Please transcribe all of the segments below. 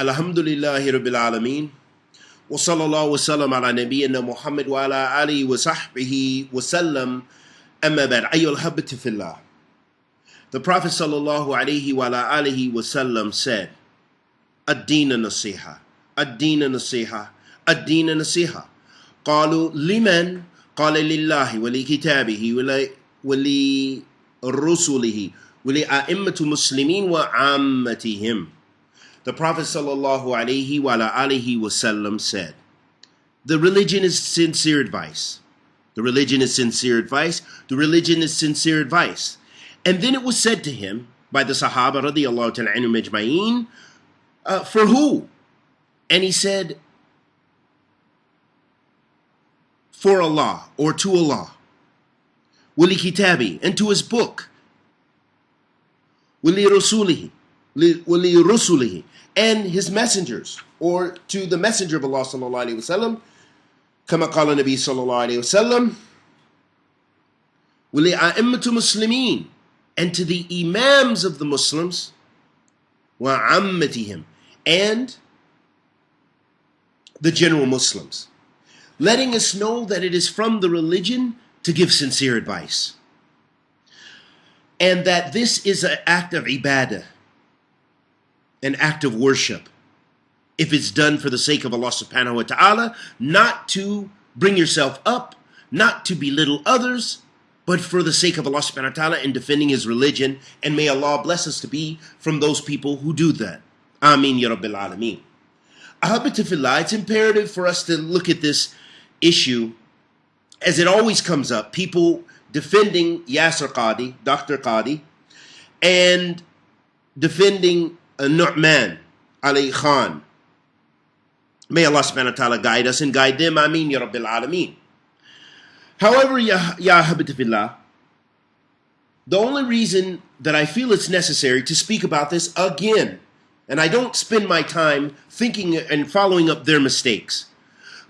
الحمد لله رب العالمين وصلى الله وسلم على نبينا محمد وعلى آله وصحبه وسلم أما بعد أيها الأحبة في الله The Prophet sallallahu alaihi wa alihi wasallam said, الدين نصيحة الدين نصيحة الدين نصيحة قالوا لمن قال لله ولكتابه ولرسله ولأئمة المسلمين وعامتهم The Prophet wasallam said, The religion is sincere advice. The religion is sincere advice. The religion is sincere advice. And then it was said to him by the Sahaba radiallahu ta'ala uh, for who? And he said, for Allah or to Allah. Wali kitabi and to his book. Wali rasulihi. Wali rusulihi and his messengers or to the messenger of Allah sallallahu alaihi wasallam. كما قال النبي صلى الله عليه وسلم ولأئمة مسلمين and to the imams of the Muslims وعمتهم and the general Muslims, letting us know that it is from the religion to give sincere advice. And that this is an act of ibadah, an act of worship, if it's done for the sake of Allah subhanahu wa ta'ala, not to bring yourself up, not to belittle others, but for the sake of Allah subhanahu wa ta'ala in defending His religion. And may Allah bless us to be from those people who do that. Ameen Ya Rabbil Alameen. Ahabatifillah, it's imperative for us to look at this issue as it always comes up. People defending Yasir Qadhi, Dr. Qadhi, and defending Nouman Ali Khan. May Allah subhanahu wa ta'ala guide us and guide them. Ameen Ya Rabbil Alameen. However, Ya, ya the only reason that I feel it's necessary to speak about this again and I don't spend my time thinking and following up their mistakes.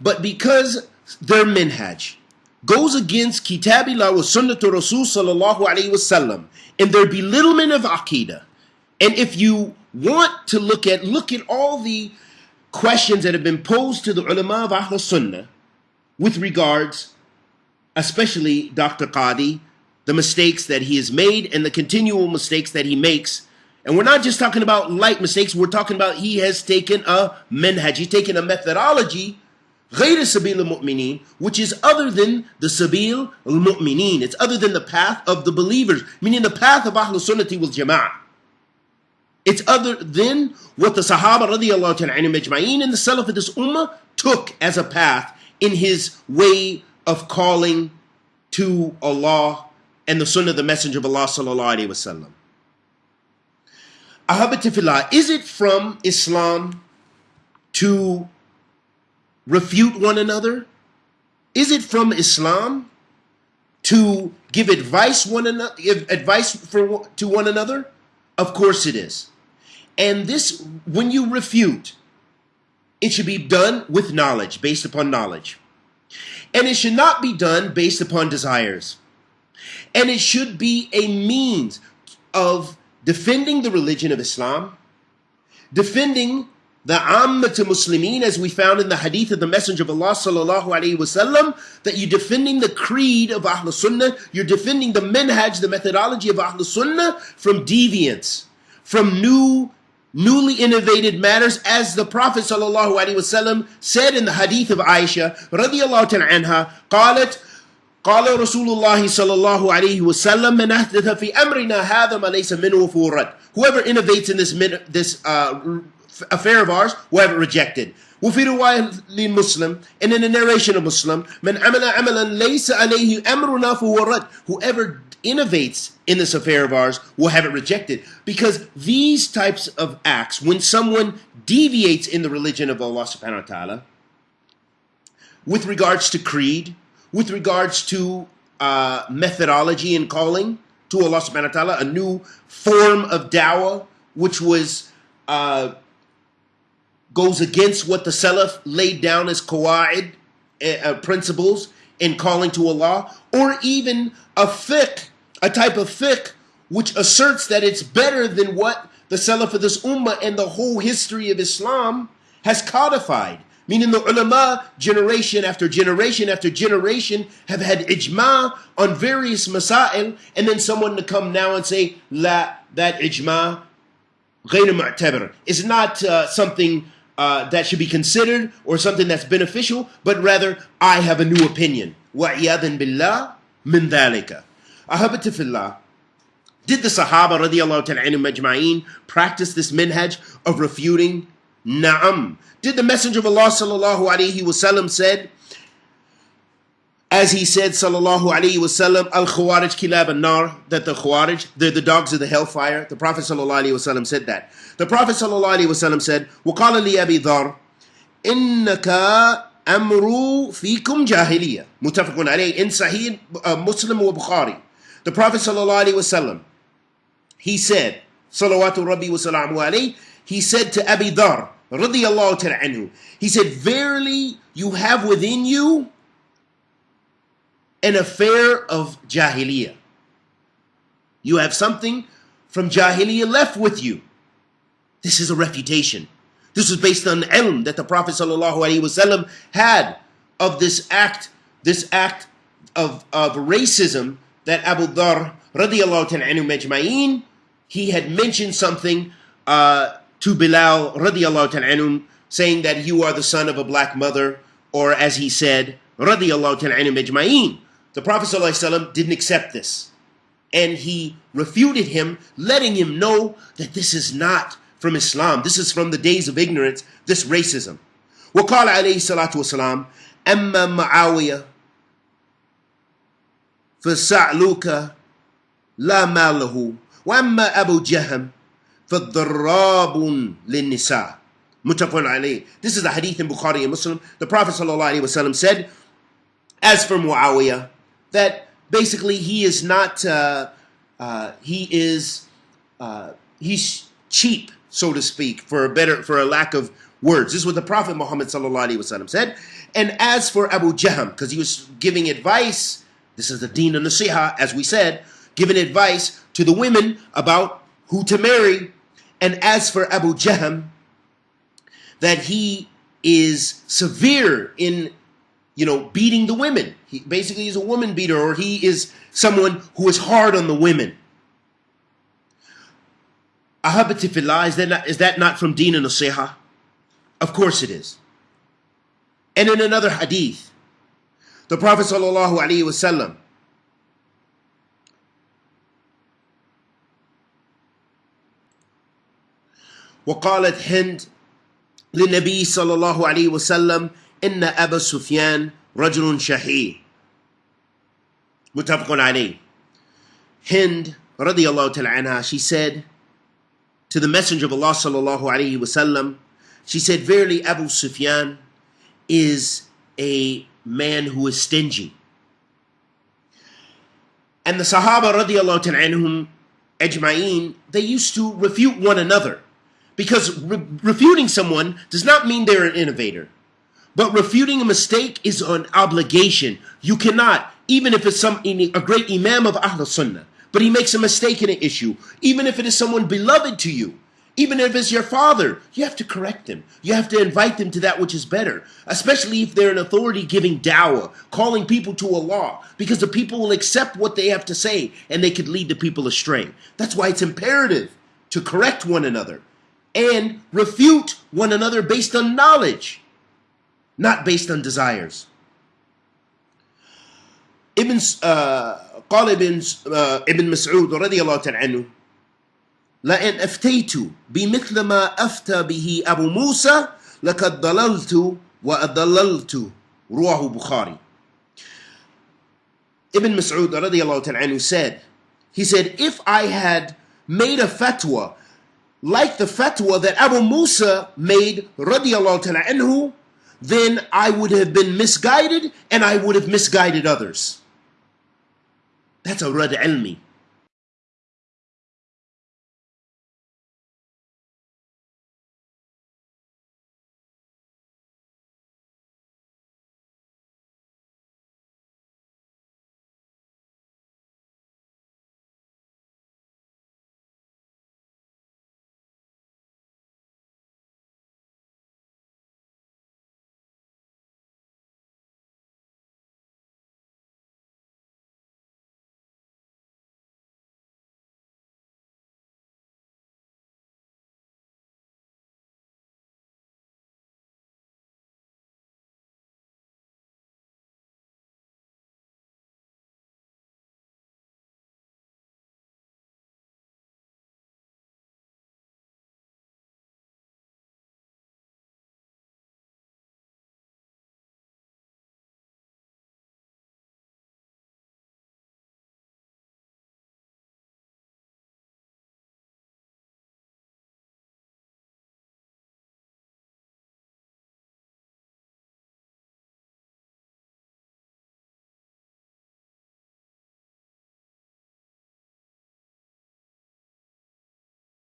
But because their minhaj goes against Kitabillah wa Sunnatu Rasul sallallahu alayhi wasallam and their belittlement of Aqidah. And if you want to look at, look at all the questions that have been posed to the ulama of Ahl Sunnah with regards, especially Dr. Qadhi, the mistakes that he has made and the continual mistakes that he makes. And we're not just talking about light mistakes, we're talking about he has taken a minhaj, he's taken a methodology, غير سبيل المؤمنين, which is other than the sabil al-mu'mineen. It's other than the path of the believers, meaning the path of Ahl Sunnati wal Jama'ah. It's other than what the Sahaba radiallahu majma'in and the Salaf of this Ummah took as a path in his way of calling to Allah and the Sunnah of the Messenger of Allah sallallahu alayhi wa sallam. Ahabatifillah, is it from Islam to refute one another? Is it from Islam to give advice one advice for to one another? Of course it is. And this when you refute, it should be done with knowledge, based upon knowledge. And it should not be done based upon desires. And it should be a means of defending the religion of Islam, defending the Ammat Muslimin, as we found in the hadith of the Messenger of Allah sallallahu alaihi wasallam, that you're defending the creed of Ahl Sunnah, you're defending the minhaj, the methodology of Ahl Sunnah from deviance, from new, newly innovated matters, as the Prophet sallallahu alaihi wasallam said in the hadith of Aisha radiallahu ta'ala anha, قالت قال رسول الله صلى الله عليه وسلم من أحدث في أمرنا هذا ما ليس منه فورد whoever innovates in this this uh, affair of ours will have it rejected وفي رواية للمسلم and in a narration of Muslim من عمل عملا ليس عليه أمرنا فهو رد whoever innovates in this affair of ours will have it rejected. Because these types of acts when someone deviates in the religion of Allah subhanahu wa ta'ala with regards to creed with regards to uh, methodology and calling to Allah subhanahu wa ta'ala, a new form of dawah, which was uh, goes against what the Salaf laid down as qawaid, uh, principles in calling to Allah, or even a fiqh, a type of fiqh which asserts that it's better than what the Salaf of this Ummah and the whole history of Islam has codified. Meaning the ulama, generation after generation after generation, have had ijma on various masail, and then someone to come now and say, La, that ijma, غير معتبر, is not uh, something uh, that should be considered or something that's beneficial, but rather, I have a new opinion. وَعِيَاذٍ بِاللَّهِ مِنْ ذَلِكَ أحبت في الله did the Sahaba radiallahu ta'ala majma'een practice this minhaj of refuting? Na'am. Did the Messenger of Allah sallallahu alayhi wasallam said, as he said sallallahu alayhi wasallam, al khawarij kilab an nar, that the khawarij, they're the dogs of the hellfire. The Prophet sallallahu alayhi wasallam said that. The Prophet sallallahu alayhi wasallam said, وقال لي أبي ذر إنك أمر فيكم جاهلية متفق عليه in Sahih uh, Muslim wa Bukhari. The Prophet wasallam he said, Salawatu Rabbi wa salamu alayhi, he said to Abi Dhar, radiyallahu he said, Verily you have within you an affair of jahiliyyah. You have something from jahiliyyah left with you. This is a refutation. This was based on ilm that the Prophet ﷺ had of this act, this act of, of racism that Abu Dhar radiallahu ta'ala anhu majma'een he had mentioned something uh, to Bilal radiallahu ta'ala saying that you are the son of a black mother, or as he said, radiallahu ta'ala majma'een. The Prophet ﷺ didn't accept this. And he refuted him, letting him know that this is not from Islam. This is from the days of ignorance, this racism. وقال عليه الصلاة والسلام أما معاوية فسعلوك لا مال وأما أبو جهم فالضراب للنساء متفق عليه This is the hadith in Bukhari and Muslim. The Prophet ﷺ said, as for Muawiyah, that basically he is not, uh, uh, he is, uh, he's cheap, so to speak, for a better, for a lack of words. This is what the Prophet Muhammad ﷺ said. And as for Abu Jahm, because he was giving advice, this is the deen of nasiha, as we said, giving advice to the women about who to marry. And as for Abu Jahm, that he is severe in, you know, beating the women. He basically is a woman beater, or he is someone who is hard on the women. Ahabati fillah, is that not, is that not from Deen and Nasiha? Of course it is. And in another hadith, the Prophet sallallahu alaihi wasallam وقالت هند للنبي صلى الله عليه وسلم إن أبا سفيان رجل شحيح متفق عليه Hind radiallahu ta'ala anha, she said to the Messenger of Allah sallallahu alayhi wasallam, she said, Verily Abu Sufyan is a man who is stingy. And the Sahaba anhum ajma'een, they used to refute one another. Because re- refuting someone does not mean they're an innovator. But refuting a mistake is an obligation. You cannot, even if it's some a great imam of Ahl Sunnah, but he makes a mistake in an issue, even if it is someone beloved to you, even if it's your father, you have to correct them. You have to invite them to that which is better, especially if they're an authority giving dawah, calling people to Allah, because the people will accept what they have to say and they could lead the people astray. That's why it's imperative to correct one another and refute one another based on knowledge, not based on desires. Ibn uh, ibn, uh, ibn Mas'ud, radiallahu ta'ala لئن أفتيت بمثل ما أفتى به أبو موسى لقد ضللت وأضللت رواه بخاري Ibn Mas'ud radiallahu ta'ala said, he said, if I had made a fatwa like the fatwa that Abu Musa made radiallahu ta'ala anhu, then I would have been misguided and I would have misguided others. That's a rad ilmi.